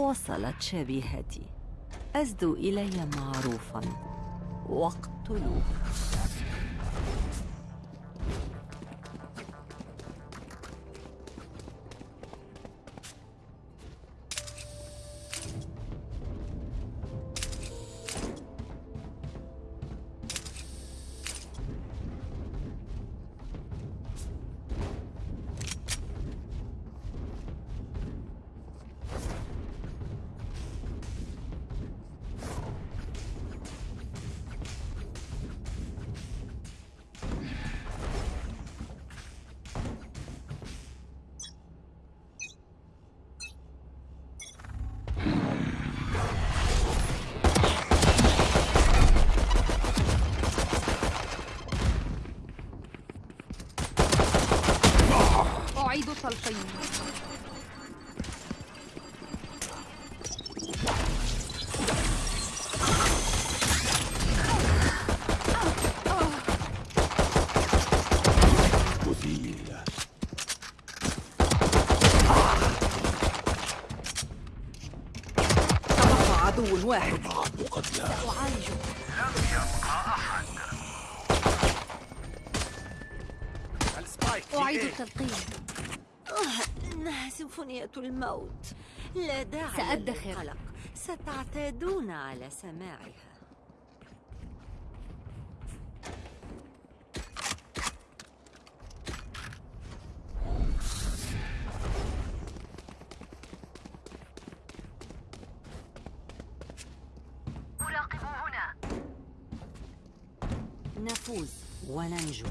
وصلت شبيهتي. أزدوا إلي معروفا. واقتلوه سيمفونية الموت. لا داعي سأدخر. للقلق ستعتادون على سماعها. أراقب هنا. نفوز وننجو.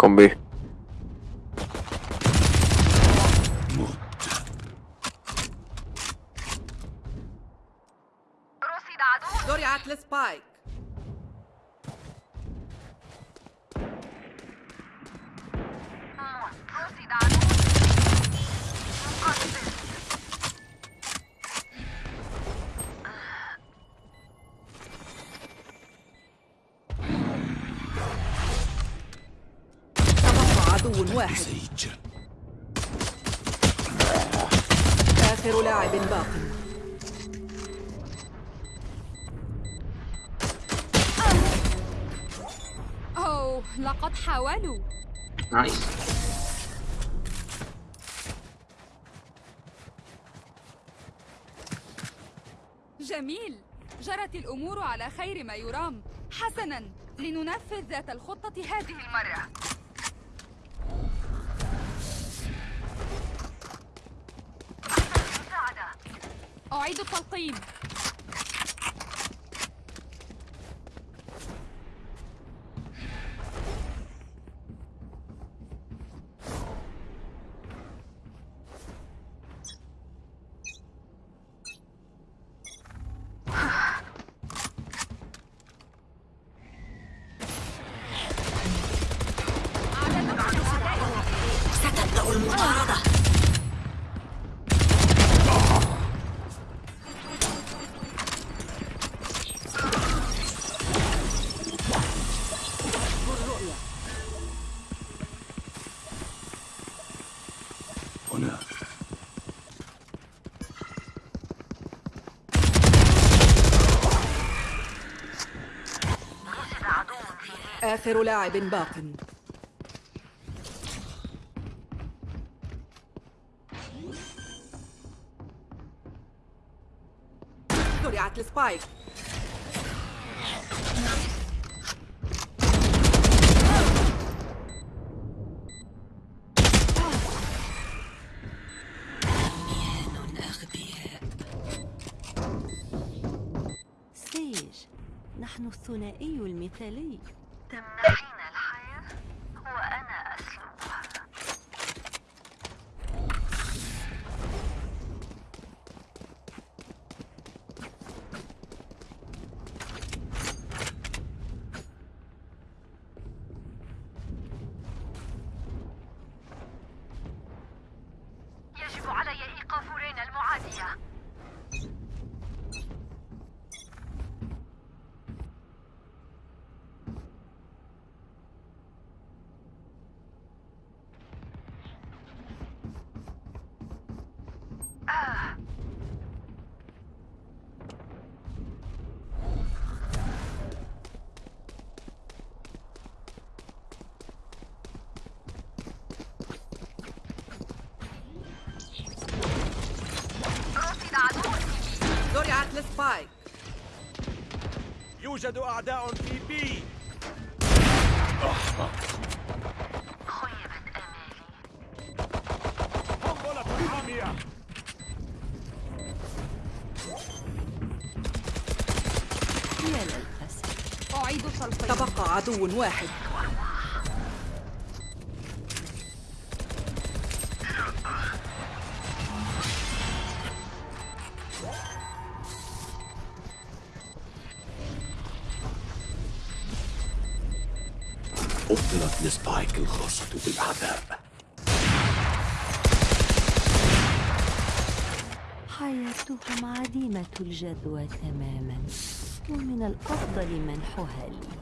كوم بي جميل. جرت الأمور على خير ما يرام. حسنا لننفذ ذات الخطة هذه. المرة. أعيد التلقين آخر لاعب باق. زرعت لسبايك أغبياء سيج نحن الثنائي المثالي. the night. السبايك يوجد أعداء في بي خيبت آمالي قنبلة حامية. يا للأسف أعيد تبقى عدو واحد. الجدوى تماما. ومن الأفضل منحها لي.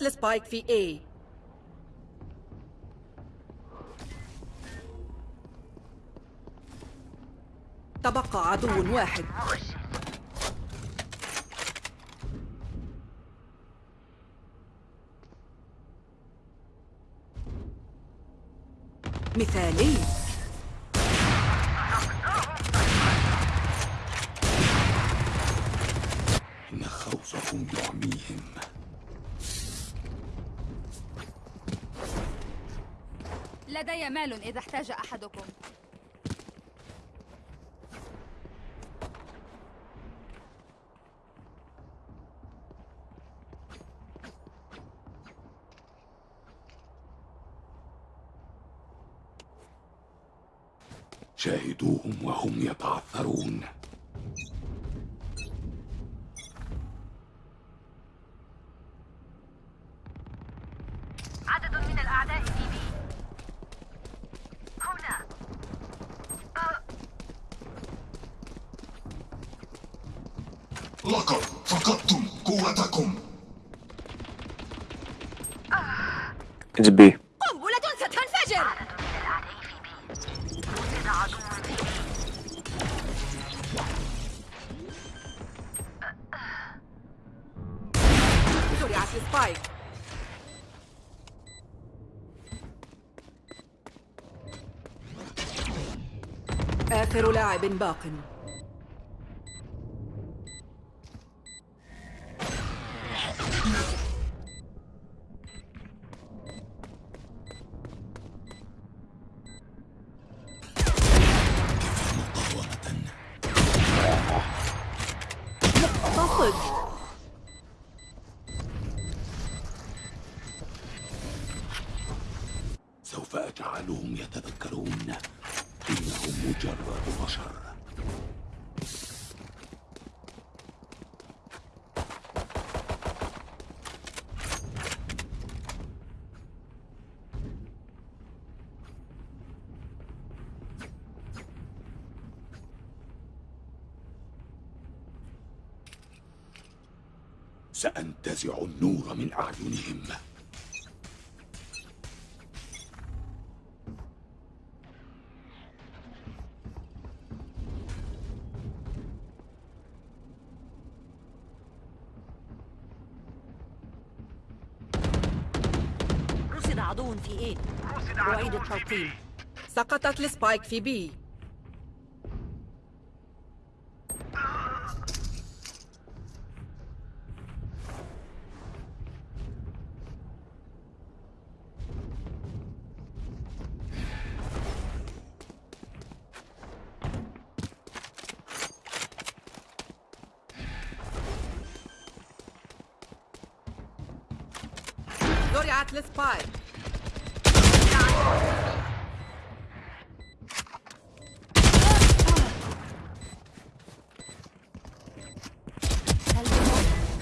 سقطت السبايك في A. تبقى عدو واحد. مثالي. لدي مال إذا احتاج أحدكم. شاهدوهم وهم يتعثرون. آخر لاعب باق سأنتزع النور من أعينهم. رصد عدو في A. أعيد التلقيم سقطت السبايك في بي زرعت السبايك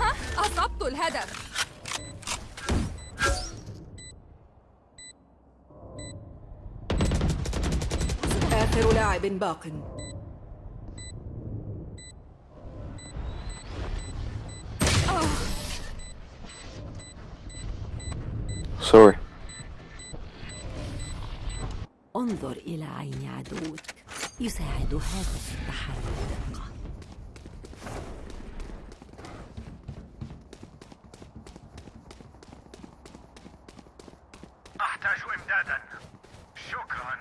ها أصبت الهدف. آخر لاعب باق. يساعد هذا التحري بدقة أحتاج إمدادا. شكرا.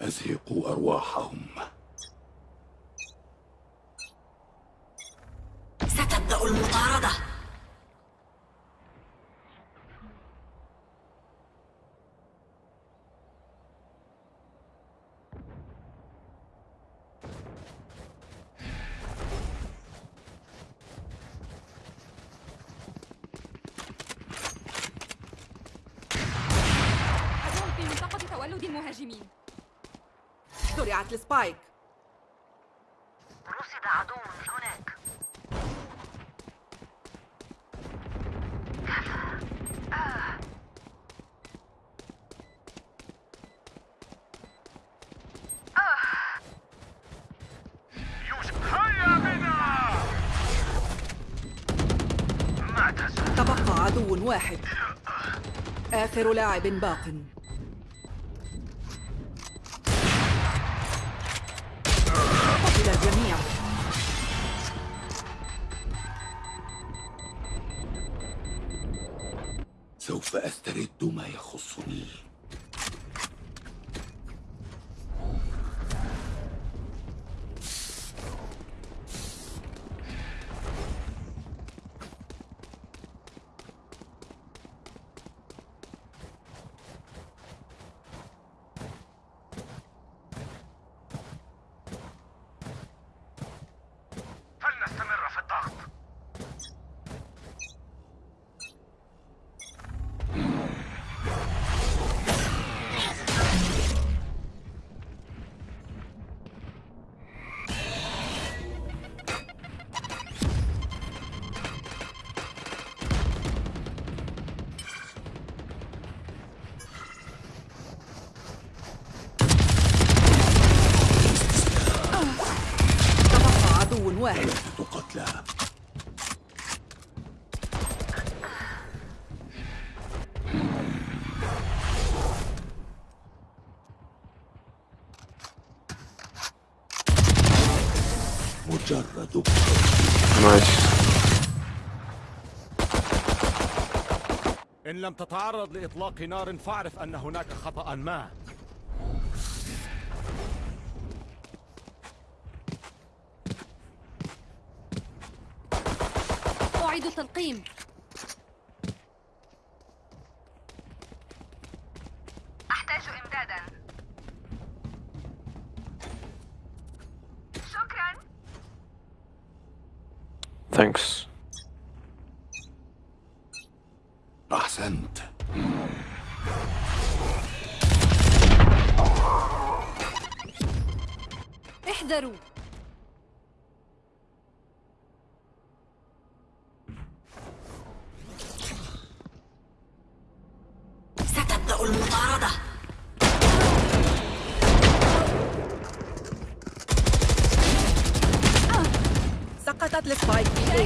أزهقوا أرواحهم ستبدأ المطاردة عدو في منطقة تولد المهاجمين زرعت السبايك رصد عدو هناك. هيا بنا تبقى عدو واحد. آخر لاعب باق. الجميع. سوف أسترد ما يخصني. مجرد Nice. إن لم تتعرض لإطلاق نار فاعرف أن هناك خطأ ما أعيد التلقيم في A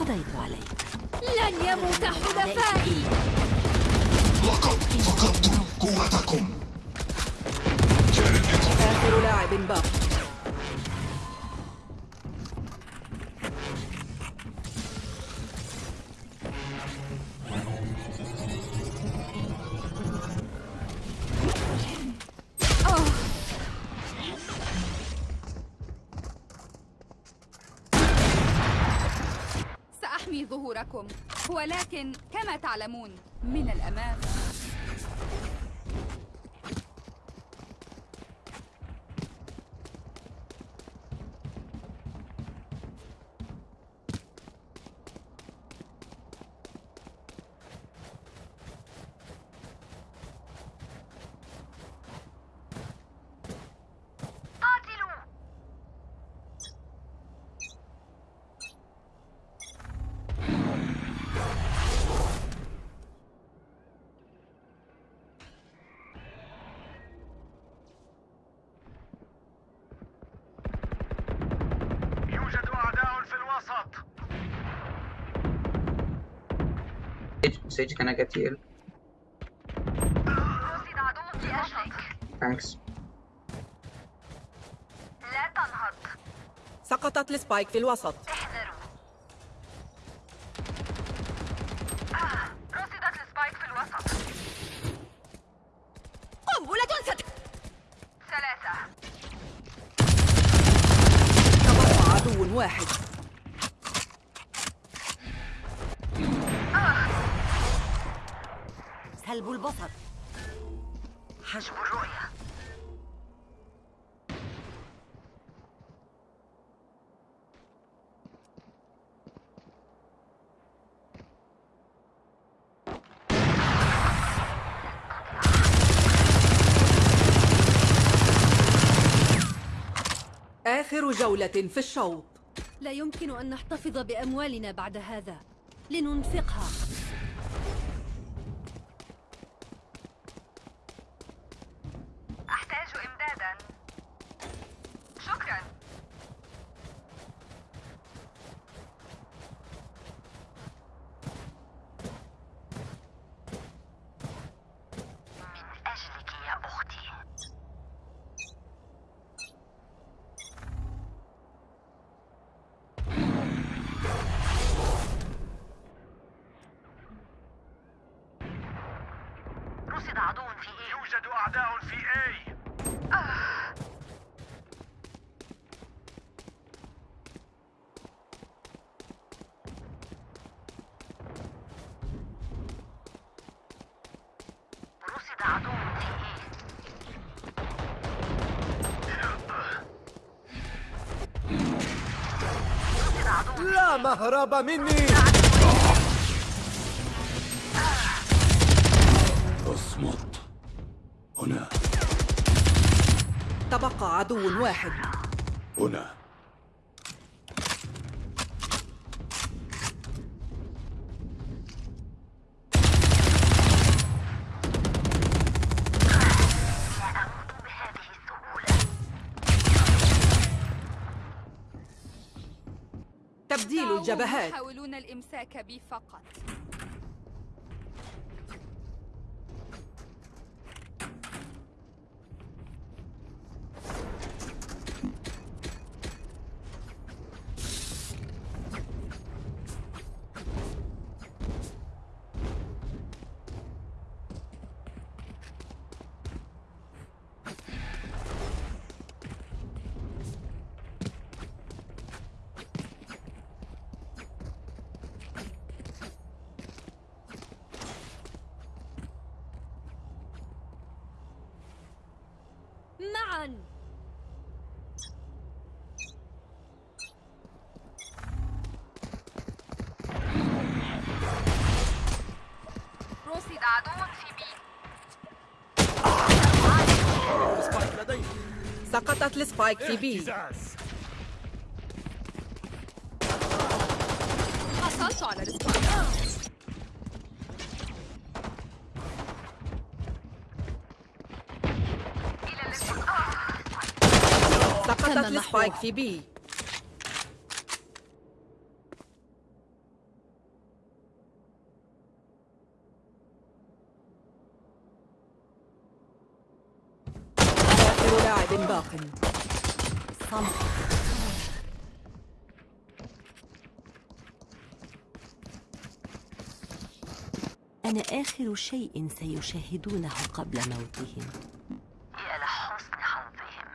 قضيت عليك لن يموت حلفائي لقد فقدتم قوتكم. آخر لاعب باق. ولكن كما تعلمون من الأمام Sage, can I get heal? رصد عدو في أجلك Thanks. سقطت السبايك في الوسط احذروا آه، رصدت السبايك في الوسط قنبلة ست ثلاثة تبقى عدو واحد سلب البصر حجب الرؤية آخر جولة في الشوط. لا يمكن أن نحتفظ بأموالنا بعد هذا. لننفقها أحتاج إمدادا شكرا من أجلك يا أختي رصد عدو في إيه يوجد أعداء في A رصد عدو في إيه رصد عدو لا مهرب مني. اصمت. هنا. تبقى عدو واحد. هنا. الجبهات. يحاولون الإمساك بي فقط. عدو في B spike لدي سقطت ال spike في B. حصلت على ال spike سقطت ال spike. في B آخر لاعب باق. صمت. أنا آخر شيء سيشاهدونه قبل موتهم. يا لحسن حظهم.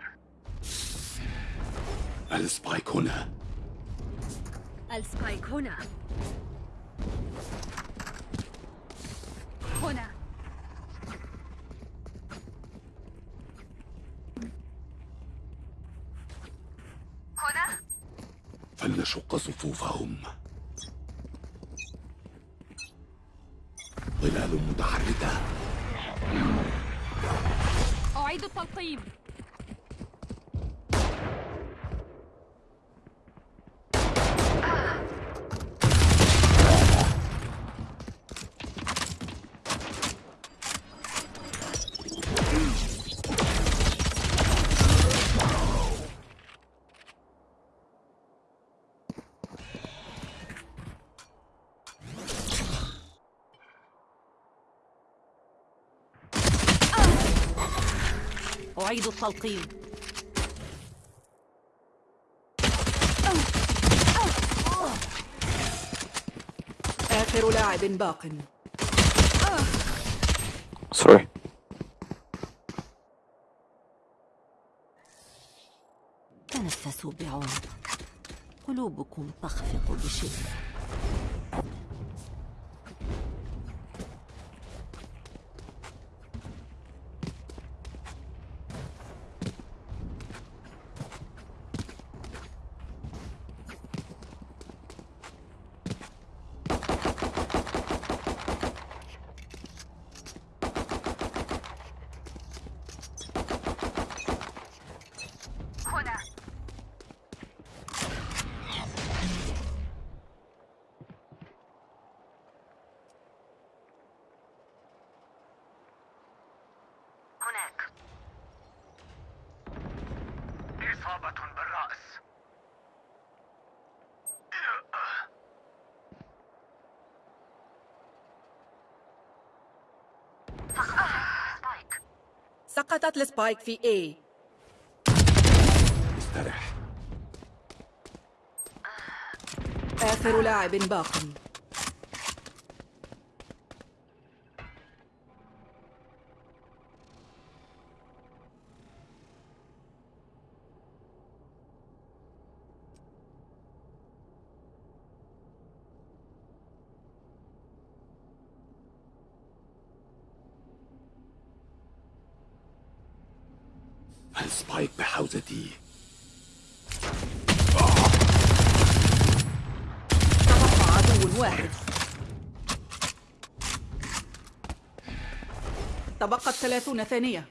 ال spike هنا. ال spike هنا هنا هنا فلنشق صفوفهم. ظلال متحركة. أعيد التلقيم أعيد التلقيم آخر لاعب باق. Sorry. تنفسوا بعمق قلوبكم تخفق بشدة. سقطت السبايك في A. استرح. آخر لاعب باق. السبايك بحوزتي. تبقى عدو واحد تبقت ثلاثون ثانية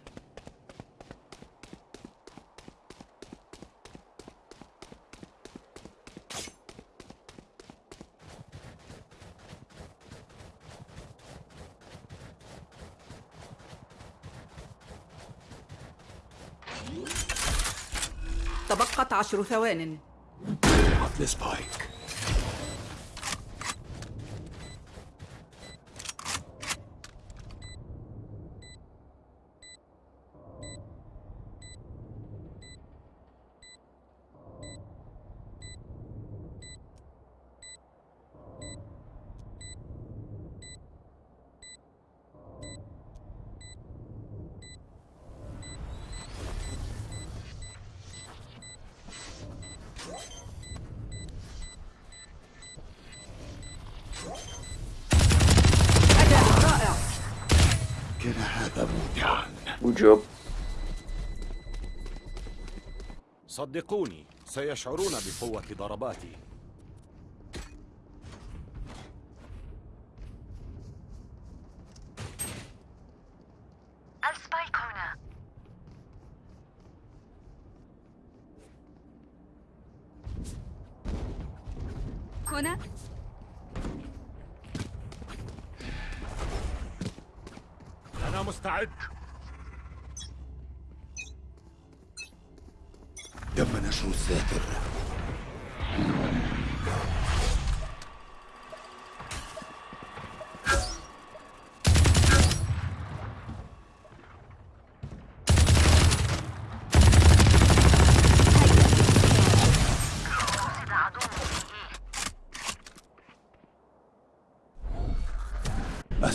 تبقت عشر ثوان أداء رائع كان هذا ممتعا Job. صدقوني سيشعرون بقوة ضرباتي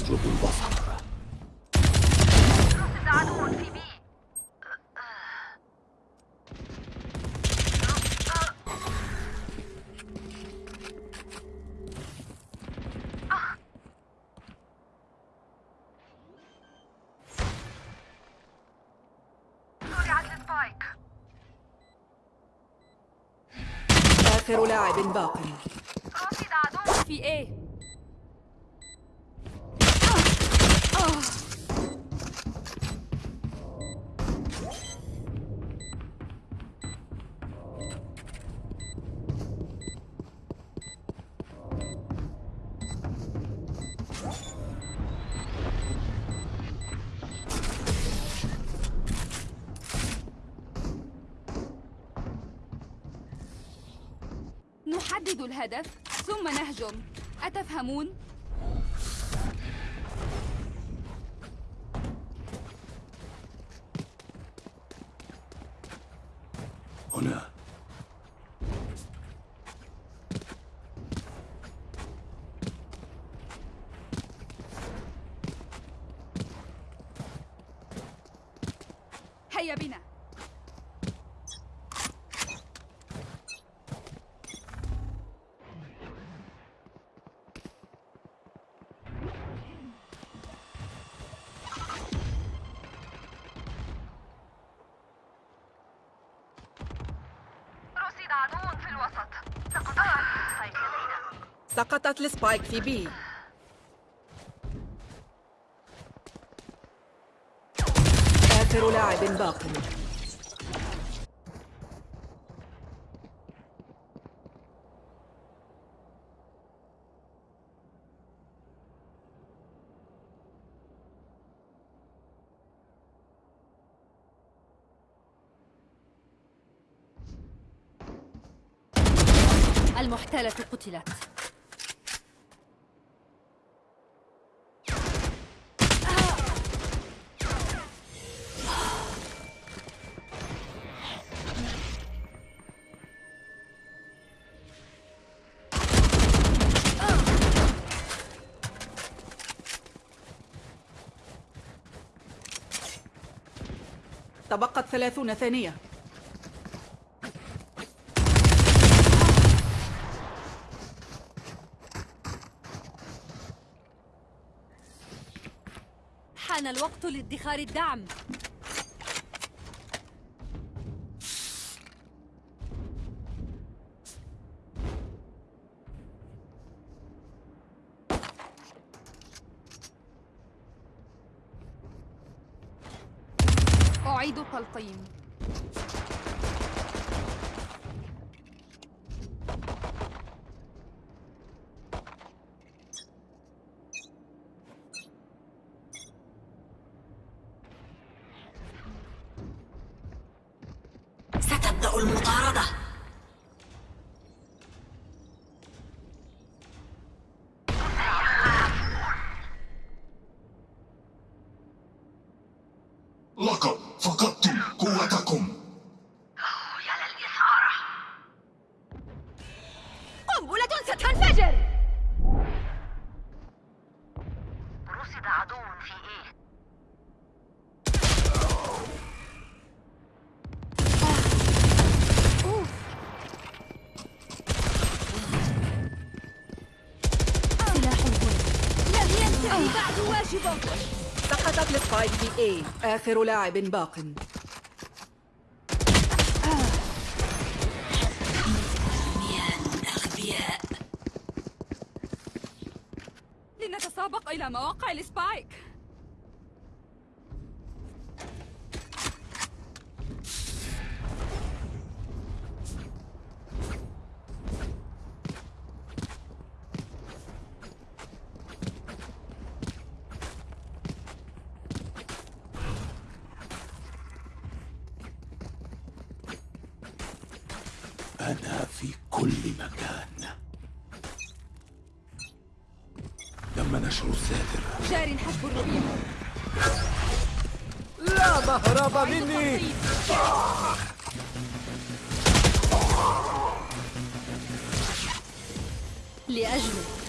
绝无办法。الهدف ثم نهجم أتفهمون؟ هنا سقطت السبايك في بي. آخر لاعب باق. المحتالة قتلت. تبقت ثلاثون ثانية. حان الوقت لادخار الدعم. أعيد التلقيم ستبدأ المطاردة. آخر لاعب باق أغبياء لنتسابق إلى مواقع السبايك أنا في كل مكان. تم نشر الساتر جار حسب الرؤية لا مهرب مني. لأجلك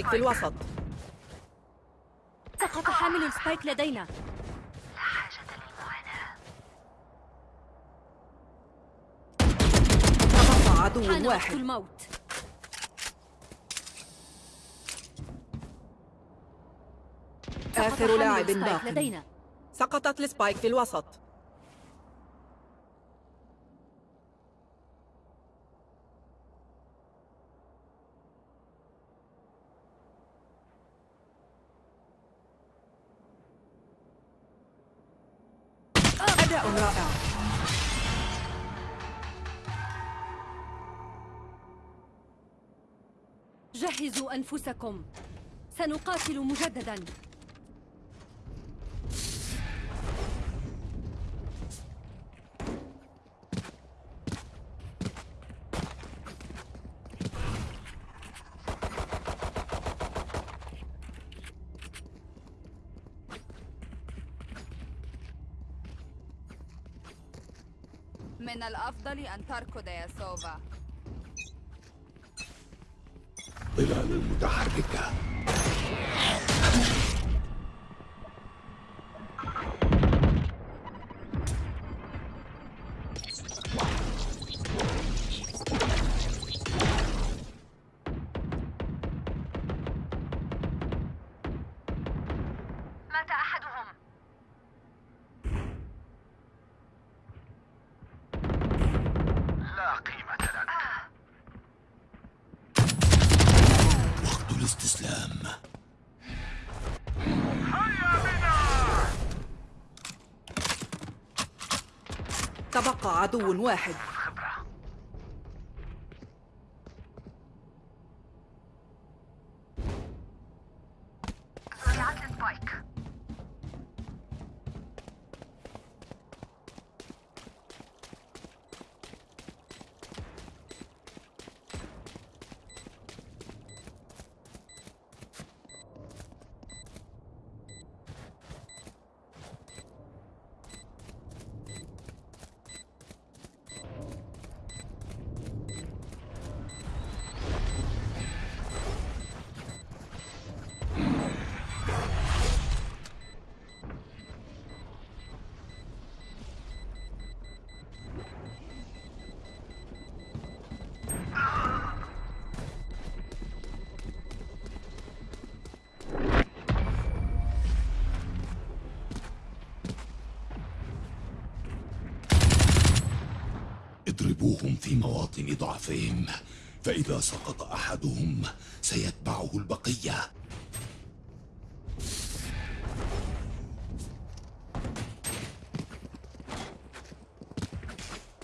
ال spike في الوسط. سقط حامل ال spike لدينا. لا حاجة للمعاناة تبقى عدو واحد. الموت. آخر لاعب ال spike باق. لدينا. سقطت ال spike في الوسط. أداء رائع. جهزوا أنفسكم. سنقاتل مجددا من أن تركض يا سوفا ظلال المتحركة تبقى عدو واحد. اضربوهم في مواطن ضعفهم فإذا سقط أحدهم سيتبعه البقية.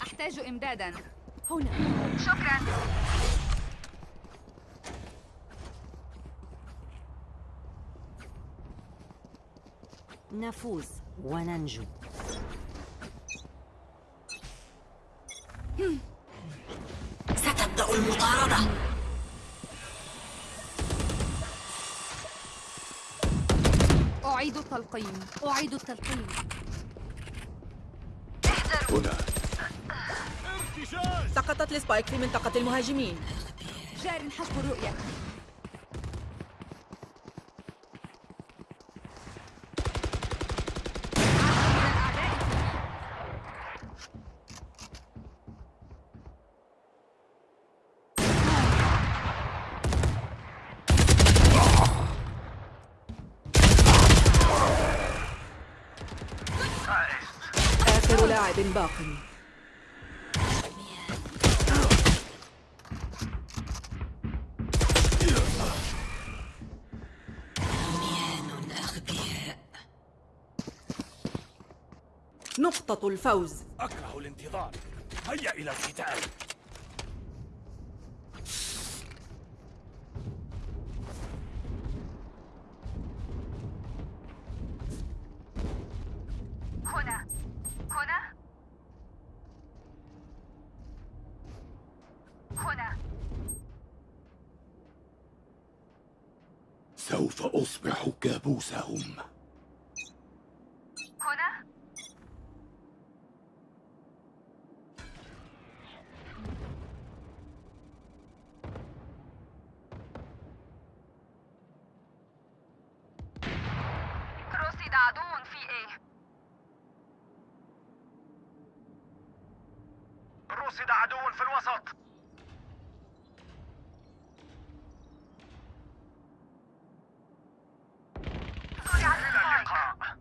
أحتاج إمدادا. هنا. شكرا. نفوز وننجو. التلقيم. أعيد التلقيم. هنا. سقطت السبايك في منطقة المهاجمين. جار حسب الرؤية لاعب باق. نقطة الفوز. أكره الانتظار. هيا إلى القتال. أصبح كابوسهم هنا رصد عدو في إيه؟ رصد عدو في الوسط زرعت إلى السبايك اللقاء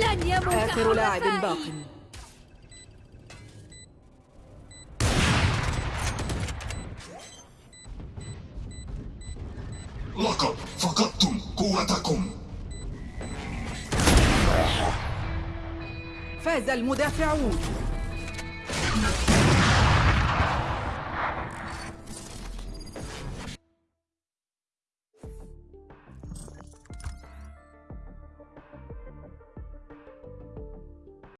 لن يموت آخر لاعب. باق لقد فقدتم قوتكم فاز المدافعون